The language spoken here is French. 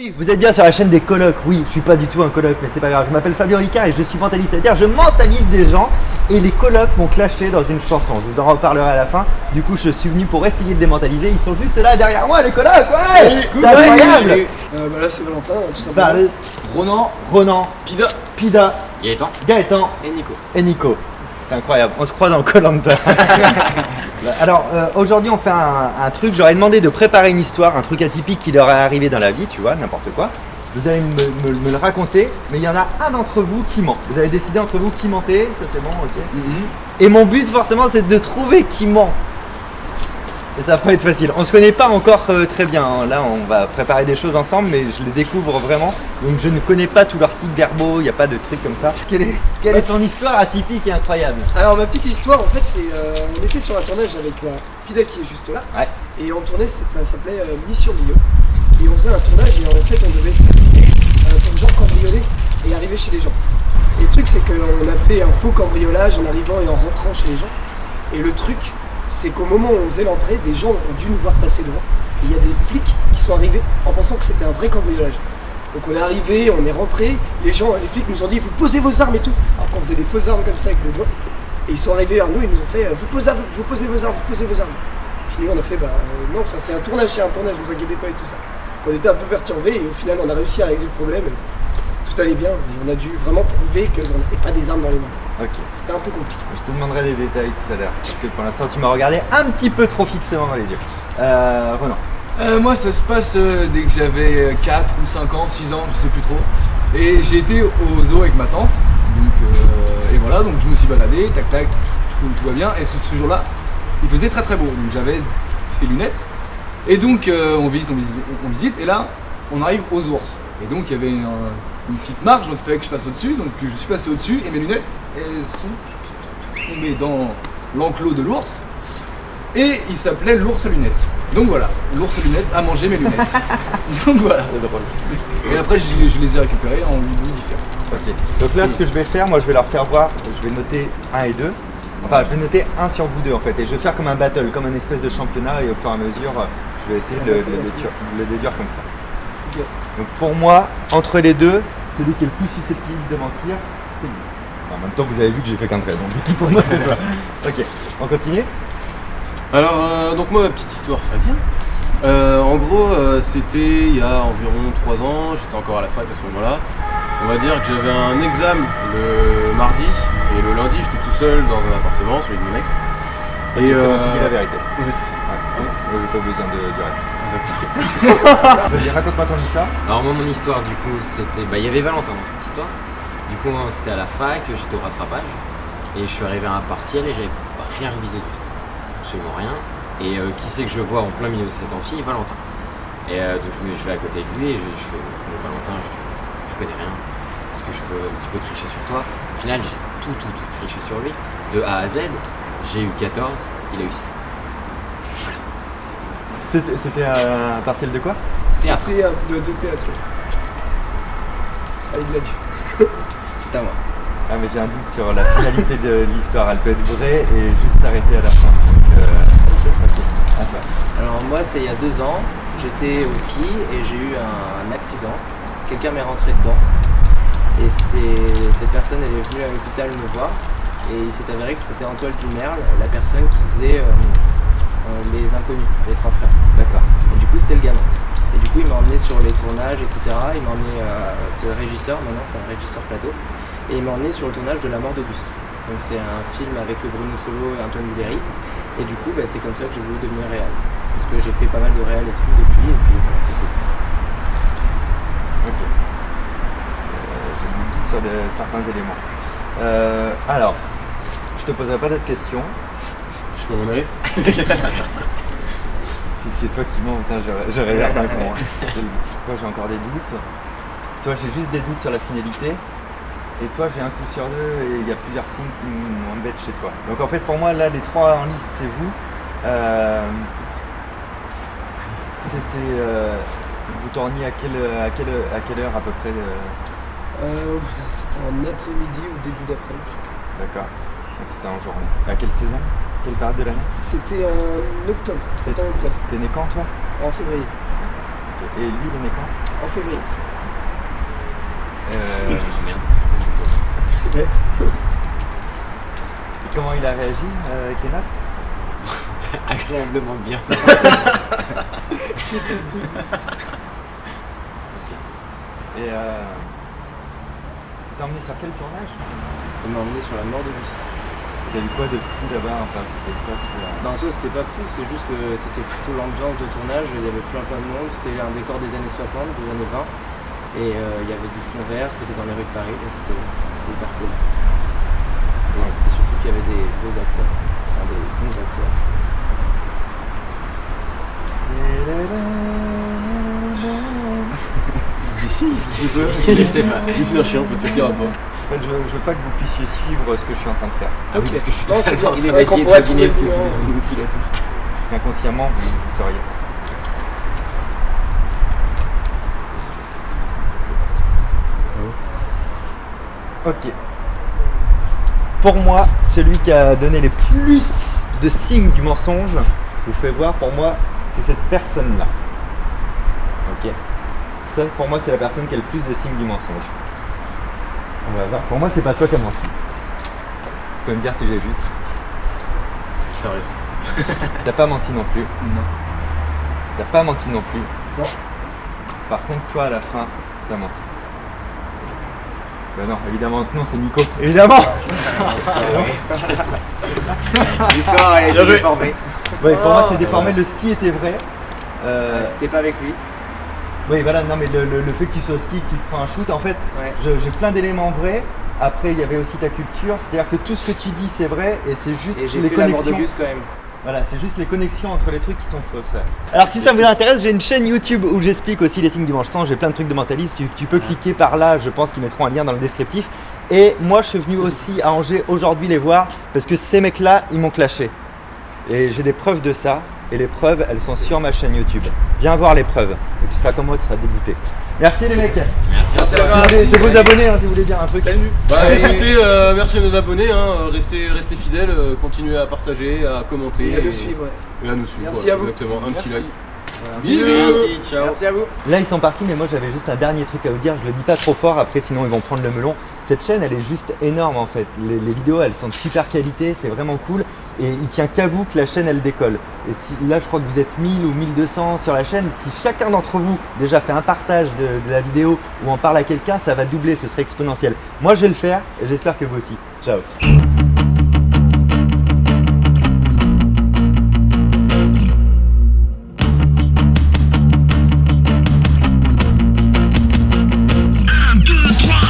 Salut, vous êtes bien sur la chaîne des colocs. Oui, je suis pas du tout un coloc, mais c'est pas grave. Je m'appelle Fabien Ricard et je suis mentaliste. C'est-à-dire, je mentalise des gens et les colocs m'ont clashé dans une chanson. Je vous en reparlerai à la fin. Du coup, je suis venu pour essayer de les mentaliser. Ils sont juste là derrière moi, les colocs. Ouais, c'est incroyable. Euh, bah là c'est Valentin, tout simplement. Bah, Ronan, Ronan, Pida Pida, Gaëtan Gaëtan et Nico. et Nico. C'est incroyable, on se croit dans Colanta. Alors euh, aujourd'hui on fait un, un truc, j'aurais demandé de préparer une histoire, un truc atypique qui leur est arrivé dans la vie, tu vois, n'importe quoi. Vous allez me, me- me le raconter, mais il y en a un d'entre vous qui ment. Vous avez décidé entre vous qui mentez, ça c'est bon, ok. Et mon but forcément c'est de trouver qui ment. Ça va pas être facile. On se connaît pas encore euh, très bien. hein. Là, on va préparer des choses ensemble, mais je les découvre vraiment. Donc, je ne connais pas tout leur titre verbaux. Il n'y a pas de trucs comme ça. Quelle est, quelle est ton histoire atypique et incroyable Alors ma petite histoire en fait c'est euh, on était sur un tournage avec euh, Fidel qui est juste là Ouais. et on tournait c'est- ça s'appelait euh, Mission Bio et on faisait un tournage et en fait on devait s'habiller euh, pour genre cambrioler et arriver chez les gens. Et le truc c'est qu'on a fait un faux cambriolage en arrivant et en rentrant chez les gens et le truc c'est qu'au moment où on faisait l'entrée des gens ont dû nous voir passer devant et il y a des flics qui sont arrivés en pensant que c'était un vrai cambriolage. Donc on est arrivé, on est rentré, les gens, les flics nous ont dit vous posez vos armes et tout. Alors qu'on faisait des fausses armes comme ça avec le doigt. Et ils sont arrivés vers nous, ils nous ont fait euh, vous posez, vos armes, vous posez vos armes. Puis nous on a fait bah euh, non, c'est un tournage, c'est un tournage, vous inquiétez pas et tout ça. On était un peu perturbés et au final on a réussi à régler le problème. tout allait bien, mais on a dû vraiment prouver qu'on n'avait pas des armes dans les mains. Ok. C'était un peu compliqué. Je te demanderai des détails tout à l'heure. Parce que pour l'instant, tu m'as regardé un petit peu trop fixement dans les yeux. Euh, Ronan. Euh, moi, ça se passe euh, dès que j'avais 4 ou 5 ans, 6 ans, je sais plus trop. Et j'ai été au zoo avec ma tante. Donc, euh, et voilà, donc je me suis baladé, tac tac, tout, tout va bien. Et ce, ce jour-là, il faisait très très beau. Donc j'avais des lunettes. Et donc euh, on visite, on visite, on visite. Et là, on arrive aux ours. Et donc il y avait un- une petite marge, donc il fallait que je passe au-dessus. Donc je suis passé au-dessus et mes lunettes, elles sont tombées dans l'enclos de l'ours. Et il s'appelait l'ours à lunettes. Donc voilà, l'ours à lunettes a mangé mes lunettes. Donc voilà. C'est drôle. Et après, je, je les ai récupérées en 8 différents. Ok. Donc là, ce que je vais faire, moi, je vais leur faire voir. Je vais noter 1 et 2. Enfin, je vais noter 1 sur vous deux en fait. Et je vais faire comme un battle, comme un espèce de championnat. Et au fur et à mesure, euh, je vais essayer de le, le déduire comme ça. Donc pour moi, entre les deux, celui qui est le plus susceptible de mentir, c'est lui. En même temps, vous avez vu que j'ai fait qu'un trait, donc pour moi, c'est toi. Ok, on continue Alors, euh, donc moi, ma petite histoire, Fabien. Euh, en gros, euh, c'était il y a environ 3 ans, j'étais encore à la fac à ce moment-là. On va dire que j'avais un examen le mardi, et le lundi, j'étais tout seul dans un appartement, celui de mon ex. Et c'est moi qui dis la vérité. Ouais, c'est- Ouais. Moi, j'ai pas besoin de, du reste. Vas-y, raconte-moi ton histoire. Alors moi mon histoire du coup c'était bah il y avait Valentin dans cette histoire. Du coup c'était à la fac, j'étais au rattrapage et je suis arrivé à un partiel et j'avais rien révisé du tout. Absolument rien. Et euh, qui c'est que je vois en plein milieu de cet amphi? Valentin. Et euh, donc je, vais à côté de lui et je, je fais Valentin je, je connais rien. Est-ce que je peux un petit peu tricher sur toi? Au final j'ai tout tout tout triché sur lui. De A à Z, j'ai eu 14, il a eu 7. C'était un partiel de quoi? Théâtre. C'était un de, de théâtre. Allez, de la vie. C'est à moi. Ah mais j'ai un doute sur la finalité de l'histoire. Elle peut être vraie et juste s'arrêter à la fin. Donc, euh, ok, à toi. Alors moi c'est il y a deux ans, j'étais au ski et j'ai eu un, accident. Quelqu'un m'est rentré dedans. Et c'est- cette personne elle est venue à l'hôpital me voir et il s'est avéré que c'était Antoine Dumerle, la personne qui faisait euh, euh, les inconnus, les trois frères. D'accord. Et du coup c'était le gamin. Et du coup il m'a emmené sur les tournages, etc. Il m'a emmené, euh, c'est le régisseur maintenant, c'est un régisseur plateau. Et il m'a emmené sur le tournage de La mort d'Auguste. Donc c'est un film avec Bruno Solo et Antoine Duléry. Et du coup bah, c'est comme ça que j'ai voulu devenir réel. Parce que j'ai fait pas mal de réel et tout depuis et puis voilà, c'est cool. Ok. Euh, J'ai du doute sur de- certains éléments. Euh, alors, je te poserai pas d'autres questions. Je peux m'en aller Si c'est toi qui mens, putain, j'aurais- j'aurais l'air d'un con. hein. Toi, j'ai encore des doutes. Toi, j'ai juste des doutes sur la finalité. Et toi, j'ai un coup sur deux et il y a plusieurs signes qui m'embêtent chez toi. Donc en fait, pour moi, là, les trois en lice, c'est vous. Euh, c'est, euh, vous tourniez à quelle, à, quelle, à quelle heure à peu près euh, Euh, c'était en après-midi ou début d'après-midi. D'accord. Donc c'était en journée. À quelle saison? Quelle période de l'année C'était en octobre, c'était en octobre, T'es né quand toi en février. Et lui, il est né quand en février. Euh. C'est bête. et comment il a réagi euh, avec les notes Agréablement bien. Et euh, t'as emmené sur quel tournage Il m'a emmené sur la mort d'Auguste. T'as eu quoi de fou là-bas Enfin, c'était quoi tu vois Non, ça c'était pas fou, c'est juste que c'était plutôt l'ambiance de tournage, il y avait plein plein de monde, c'était un décor des années 60, des années 20, et euh, il y avait du fond vert, c'était dans les rues de Paris, donc c'était hyper cool. Et c'était surtout qu'il y avait des beaux acteurs, enfin des bons acteurs. Pas. Qu'il y aura pas. En fait, je, je veux pas que vous puissiez suivre ce que je suis en train de faire. Ah oui, Ok. parce que je suis Non, totalement bien. il est de deviner ce que aussi là tout. Parce qu'inconsciemment, vous, vous sauriez. Ok. Pour moi, celui qui a donné les plus de signes du mensonge, vous fais voir, pour moi, c'est cette personne-là. Ok. Ça, pour moi, c'est la personne qui a le plus de signes du mensonge. On va voir. Pour moi, c'est pas toi qui as menti. Tu peux me dire si j'ai juste. T'as raison. T'as pas menti non plus. Non. T'as pas menti non plus. Non. Par contre, toi, à la fin, t'as menti. Bah non, évidemment non, c'est Nico. Évidemment L'histoire joué. déformée. Ouais, pour moi, c'est Oh. déformé. Le ski était vrai. Euh, Ouais, C'était pas avec lui. Oui, voilà, non, mais le, le- le fait que tu sois au ski, que tu te prends un shoot, en fait, Ouais. j'ai plein d'éléments vrais. Après, il y avait aussi ta culture. C'est-à-dire que tout ce que tu dis, c'est vrai. Et c'est juste Et les fait la mort connexions. d'Auguste quand même. Voilà, c'est juste les connexions entre les trucs qui sont fausses. ouais. Alors si ça vous intéresse, j'ai une chaîne YouTube où j'explique aussi les signes du manche sang, j'ai plein de trucs de mentalisme, tu, tu peux cliquer par là, je pense qu'ils mettront un lien dans le descriptif. Et moi je suis venu aussi à Angers aujourd'hui les voir parce que ces mecs là, ils m'ont clashé. Et j'ai des preuves de ça, et les preuves, elles sont sur ma chaîne YouTube. Viens voir les preuves, et tu seras comme moi, tu seras dégoûté. Merci les mecs Merci. Vous voulez- C'est vos abonnés hein, si vous voulez dire un truc. Salut Bah écoutez, euh, merci à nos abonnés, hein, restez, restez fidèles, euh, continuez à partager, à commenter Et à le suivre, ouais. et à nous suivre. Merci à vous. Exactement, un petit Merci. like. Voilà. Bisous. Merci, ciao. Merci à vous. Là ils sont partis mais moi j'avais juste un dernier truc à vous dire, je le dis pas trop fort après sinon ils vont prendre le melon. Cette chaîne elle est juste énorme en fait, les, les vidéos elles sont de super qualité, c'est vraiment cool et il tient qu'à vous que la chaîne elle décolle. Et si, là je crois que vous êtes 1000 ou 1200 sur la chaîne, si chacun d'entre vous déjà fait un partage de, de la vidéo ou en parle à quelqu'un, ça va doubler, ce serait exponentiel. Moi je vais le faire et j'espère que vous aussi. Ciao